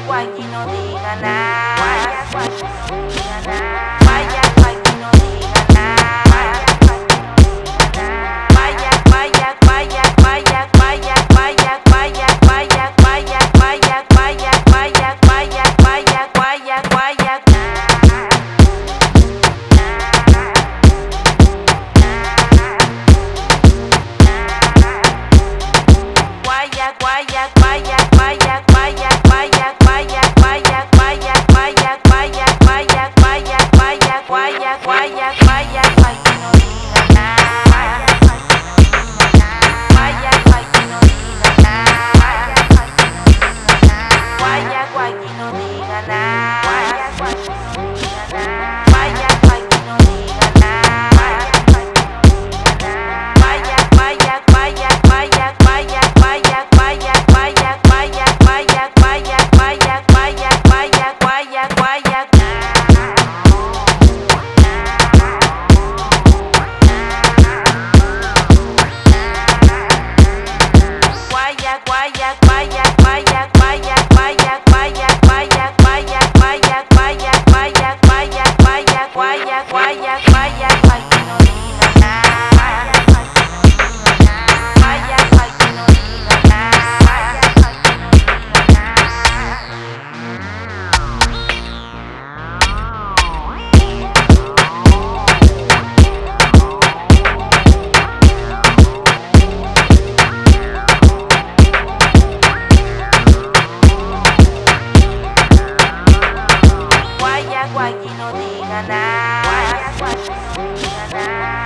guayna guayna no diga nada. yeah. na na na